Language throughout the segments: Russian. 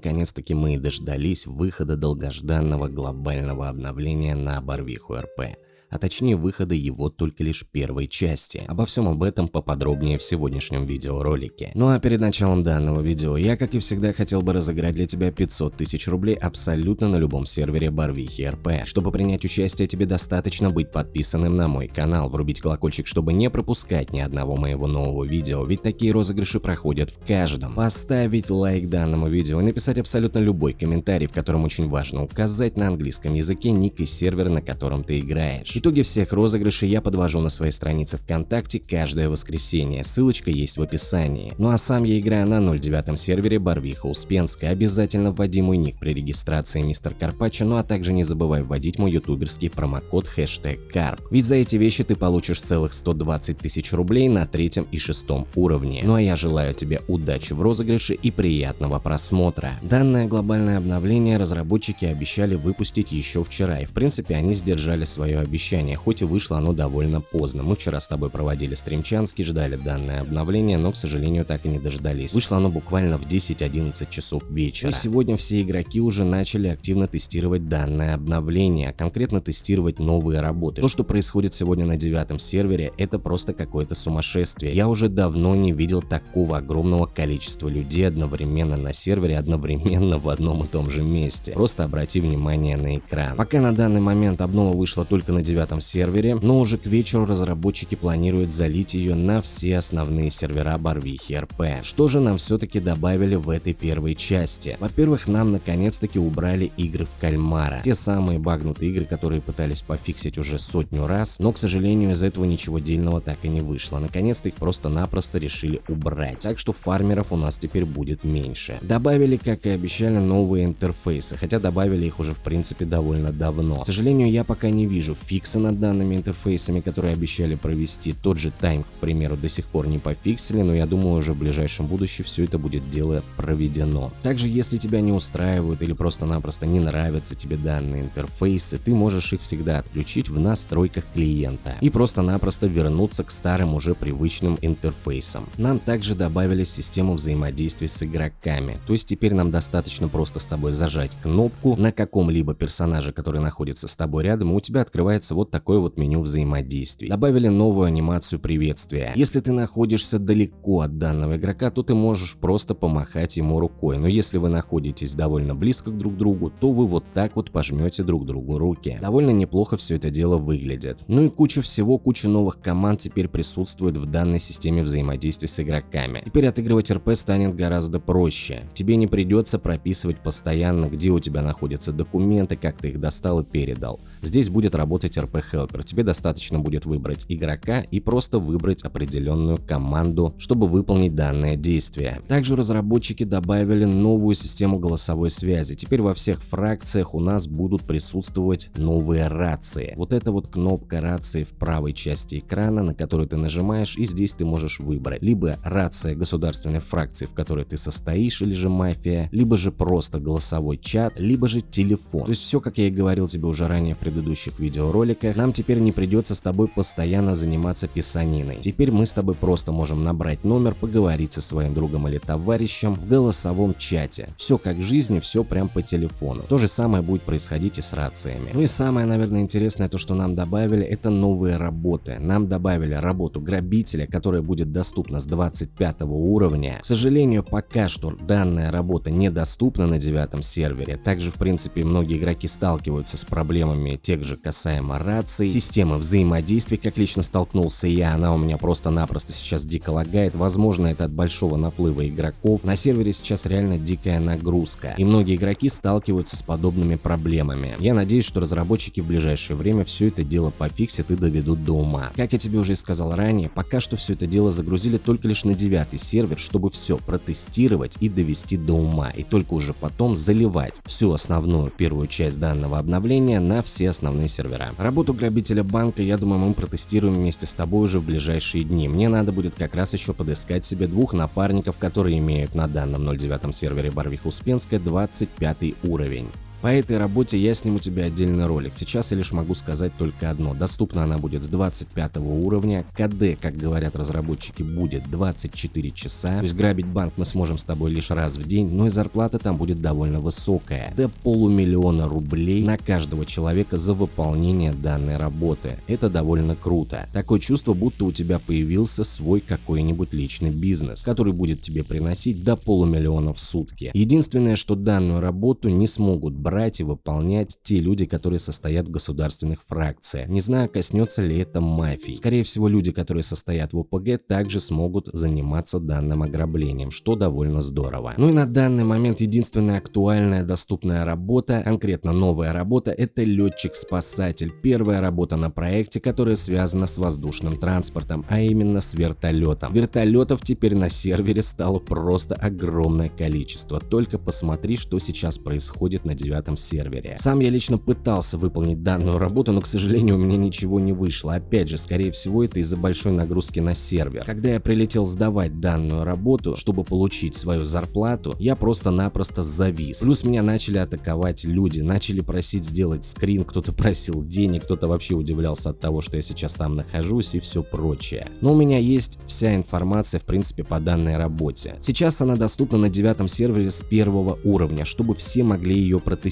наконец-таки мы и дождались выхода долгожданного глобального обновления на Барвиху РП а точнее выхода его только лишь первой части. Обо всем об этом поподробнее в сегодняшнем видеоролике. Ну а перед началом данного видео я, как и всегда, хотел бы разыграть для тебя 500 тысяч рублей абсолютно на любом сервере Барвихи РП. Чтобы принять участие, тебе достаточно быть подписанным на мой канал, врубить колокольчик, чтобы не пропускать ни одного моего нового видео, ведь такие розыгрыши проходят в каждом. Поставить лайк данному видео и написать абсолютно любой комментарий, в котором очень важно указать на английском языке ник и сервер, на котором ты играешь. Итоги всех розыгрышей я подвожу на своей странице ВКонтакте каждое воскресенье, ссылочка есть в описании. Ну а сам я играю на 09 сервере Барвиха Успенская, обязательно вводи мой ник при регистрации мистер Карпаччо, ну а также не забывай вводить мой ютуберский промокод хэштег Карп. Ведь за эти вещи ты получишь целых 120 тысяч рублей на третьем и шестом уровне. Ну а я желаю тебе удачи в розыгрыше и приятного просмотра. Данное глобальное обновление разработчики обещали выпустить еще вчера, и в принципе они сдержали свое обещание обещание, хоть и вышло оно довольно поздно. Мы вчера с тобой проводили стримчанский, ждали данное обновление, но, к сожалению, так и не дождались. Вышло оно буквально в 10-11 часов вечера. И сегодня все игроки уже начали активно тестировать данное обновление, а конкретно тестировать новые работы. То, что происходит сегодня на девятом сервере, это просто какое-то сумасшествие. Я уже давно не видел такого огромного количества людей одновременно на сервере, одновременно в одном и том же месте. Просто обрати внимание на экран. Пока на данный момент обнова вышла только на девятом девятом сервере, но уже к вечеру разработчики планируют залить ее на все основные сервера Барвихи РП. Что же нам все-таки добавили в этой первой части? Во-первых, нам наконец-таки убрали игры в кальмара. Те самые багнутые игры, которые пытались пофиксить уже сотню раз, но, к сожалению, из этого ничего дельного так и не вышло. Наконец-то их просто-напросто решили убрать, так что фармеров у нас теперь будет меньше. Добавили, как и обещали, новые интерфейсы, хотя добавили их уже в принципе довольно давно. К сожалению, я пока не вижу фикс фиксы над данными интерфейсами, которые обещали провести. Тот же тайм, к примеру, до сих пор не пофиксили, но я думаю уже в ближайшем будущем все это будет дело проведено. Также, если тебя не устраивают или просто-напросто не нравятся тебе данные интерфейсы, ты можешь их всегда отключить в настройках клиента и просто-напросто вернуться к старым уже привычным интерфейсам. Нам также добавили систему взаимодействия с игроками, то есть теперь нам достаточно просто с тобой зажать кнопку на каком-либо персонаже, который находится с тобой рядом, и у тебя открывается вот такое вот меню взаимодействий. Добавили новую анимацию приветствия. Если ты находишься далеко от данного игрока, то ты можешь просто помахать ему рукой, но если вы находитесь довольно близко друг к другу, то вы вот так вот пожмете друг другу руки. Довольно неплохо все это дело выглядит. Ну и куча всего, куча новых команд теперь присутствует в данной системе взаимодействия с игроками. Теперь отыгрывать РП станет гораздо проще. Тебе не придется прописывать постоянно, где у тебя находятся документы, как ты их достал и передал. Здесь будет работать РП Helper. Тебе достаточно будет выбрать игрока и просто выбрать определенную команду, чтобы выполнить данное действие. Также разработчики добавили новую систему голосовой связи. Теперь во всех фракциях у нас будут присутствовать новые рации. Вот эта вот кнопка рации в правой части экрана, на которую ты нажимаешь, и здесь ты можешь выбрать либо рация государственной фракции, в которой ты состоишь, или же мафия, либо же просто голосовой чат, либо же телефон. То есть все, как я и говорил тебе уже ранее в предыдущих видеороликах, нам теперь не придется с тобой постоянно заниматься писаниной. Теперь мы с тобой просто можем набрать номер, поговорить со своим другом или товарищем в голосовом чате. Все как в жизни, все прям по телефону. То же самое будет происходить и с рациями. Ну и самое, наверное, интересное, то, что нам добавили, это новые работы. Нам добавили работу грабителя, которая будет доступна с 25 уровня. К сожалению, пока что данная работа недоступна на девятом сервере. Также, в принципе, многие игроки сталкиваются с проблемами тех же касаемо раций, системы взаимодействия, как лично столкнулся я, она у меня просто-напросто сейчас дико лагает, возможно это от большого наплыва игроков, на сервере сейчас реально дикая нагрузка, и многие игроки сталкиваются с подобными проблемами. Я надеюсь, что разработчики в ближайшее время все это дело пофиксят и доведут до ума. Как я тебе уже сказал ранее, пока что все это дело загрузили только лишь на девятый сервер, чтобы все протестировать и довести до ума, и только уже потом заливать всю основную первую часть данного обновления на все основные сервера. Работу грабителя банка, я думаю, мы протестируем вместе с тобой уже в ближайшие дни. Мне надо будет как раз еще подыскать себе двух напарников, которые имеют на данном 09 сервере Барвиха Успенская 25 уровень. По этой работе я сниму тебе отдельный ролик. Сейчас я лишь могу сказать только одно. Доступна она будет с 25 уровня. КД, как говорят разработчики, будет 24 часа. То есть грабить банк мы сможем с тобой лишь раз в день, но и зарплата там будет довольно высокая. До полумиллиона рублей на каждого человека за выполнение данной работы. Это довольно круто. Такое чувство, будто у тебя появился свой какой-нибудь личный бизнес, который будет тебе приносить до полумиллиона в сутки. Единственное, что данную работу не смогут брать и выполнять те люди, которые состоят в государственных фракциях. Не знаю, коснется ли это мафии. Скорее всего, люди, которые состоят в ОПГ, также смогут заниматься данным ограблением, что довольно здорово. Ну и на данный момент единственная актуальная доступная работа, конкретно новая работа, это летчик-спасатель. Первая работа на проекте, которая связана с воздушным транспортом, а именно с вертолетом. Вертолетов теперь на сервере стало просто огромное количество. Только посмотри, что сейчас происходит на девятом сервере. Сам я лично пытался выполнить данную работу, но, к сожалению, у меня ничего не вышло. Опять же, скорее всего, это из-за большой нагрузки на сервер. Когда я прилетел сдавать данную работу, чтобы получить свою зарплату, я просто-напросто завис. Плюс меня начали атаковать люди, начали просить сделать скрин, кто-то просил денег, кто-то вообще удивлялся от того, что я сейчас там нахожусь и все прочее. Но у меня есть вся информация, в принципе, по данной работе. Сейчас она доступна на девятом сервере с первого уровня, чтобы все могли ее протестировать.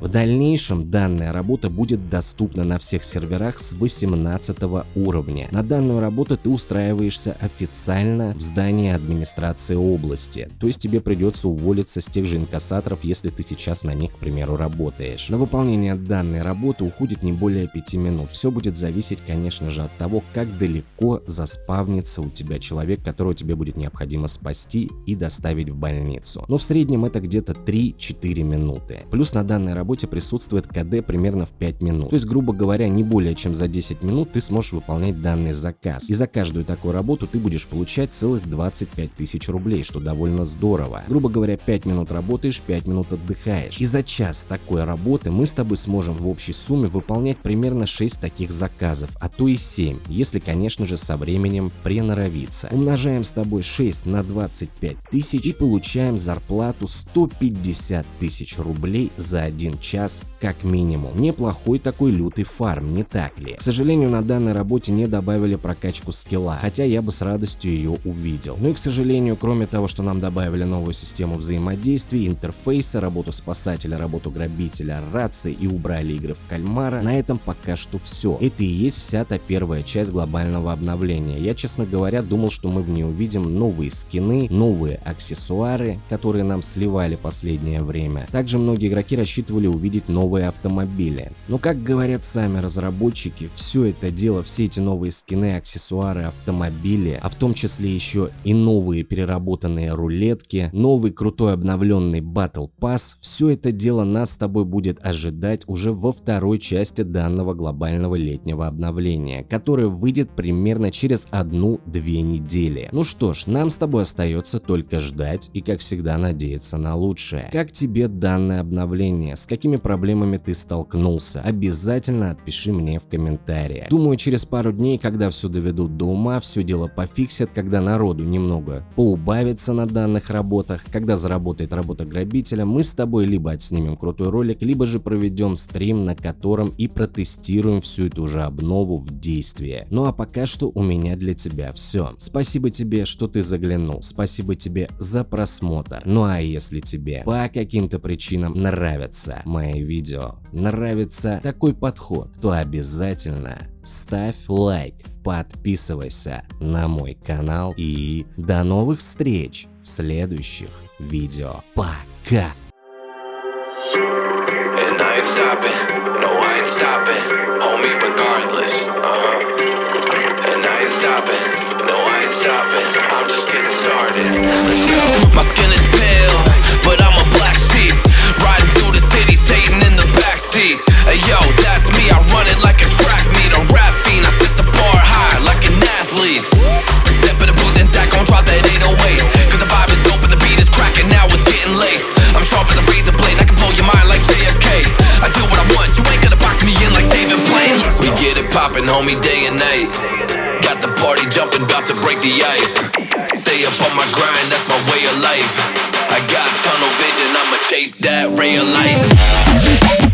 В дальнейшем данная работа будет доступна на всех серверах с 18 уровня. На данную работу ты устраиваешься официально в здании администрации области, то есть тебе придется уволиться с тех же инкассаторов, если ты сейчас на них, к примеру, работаешь. На выполнение данной работы уходит не более 5 минут. Все будет зависеть, конечно же, от того, как далеко заспавнится у тебя человек, которого тебе будет необходимо спасти и доставить в больницу. Но в среднем это где-то 3-4 минуты. Плюс на данной работе присутствует КД примерно в 5 минут. То есть, грубо говоря, не более чем за 10 минут ты сможешь выполнять данный заказ. И за каждую такую работу ты будешь получать целых 25 тысяч рублей, что довольно здорово. Грубо говоря, 5 минут работаешь, 5 минут отдыхаешь. И за час такой работы мы с тобой сможем в общей сумме выполнять примерно 6 таких заказов, а то и 7, если, конечно же, со временем приноровиться. Умножаем с тобой 6 на 25 тысяч и получаем зарплату 150 тысяч рублей за один час как минимум. Неплохой такой лютый фарм, не так ли? К сожалению, на данной работе не добавили прокачку скилла, хотя я бы с радостью ее увидел. Ну и к сожалению, кроме того, что нам добавили новую систему взаимодействий, интерфейса, работу спасателя, работу грабителя, рации и убрали игры в кальмара, на этом пока что все. Это и есть вся та первая часть глобального обновления. Я, честно говоря, думал, что мы в ней увидим новые скины, новые аксессуары, которые нам сливали последнее время. Также многие игроки рассчитывали увидеть новые автомобили. Но как говорят сами разработчики, все это дело, все эти новые скины, аксессуары, автомобили, а в том числе еще и новые переработанные рулетки, новый крутой обновленный Battle Pass, все это дело нас с тобой будет ожидать уже во второй части данного глобального летнего обновления, которое выйдет примерно через одну-две недели. Ну что ж, нам с тобой остается только ждать и как всегда надеяться на лучшее. Как тебе данное обновление? С какими проблемами ты столкнулся? Обязательно отпиши мне в комментариях. Думаю, через пару дней, когда все доведут до ума, все дело пофиксят, когда народу немного поубавится на данных работах, когда заработает работа грабителя, мы с тобой либо отснимем крутой ролик, либо же проведем стрим, на котором и протестируем всю эту же обнову в действии. Ну а пока что у меня для тебя все. Спасибо тебе, что ты заглянул, спасибо тебе за просмотр. Ну а если тебе по каким-то причинам нравятся мои видео, нравится такой подход, то обязательно ставь лайк, подписывайся на мой канал и до новых встреч в следующих видео. Пока! And I ain't stopping, no I ain't stopping, homie regardless, uh-huh. And I ain't stopping, no I ain't stopping, I'm just getting started, let's go. My skin is pale, but I'm a get it poppin', homie, day and night. Got the party jumping, about to break the ice. Stay up on my grind, that's my way of life. I got tunnel vision, I'ma chase that ray of light.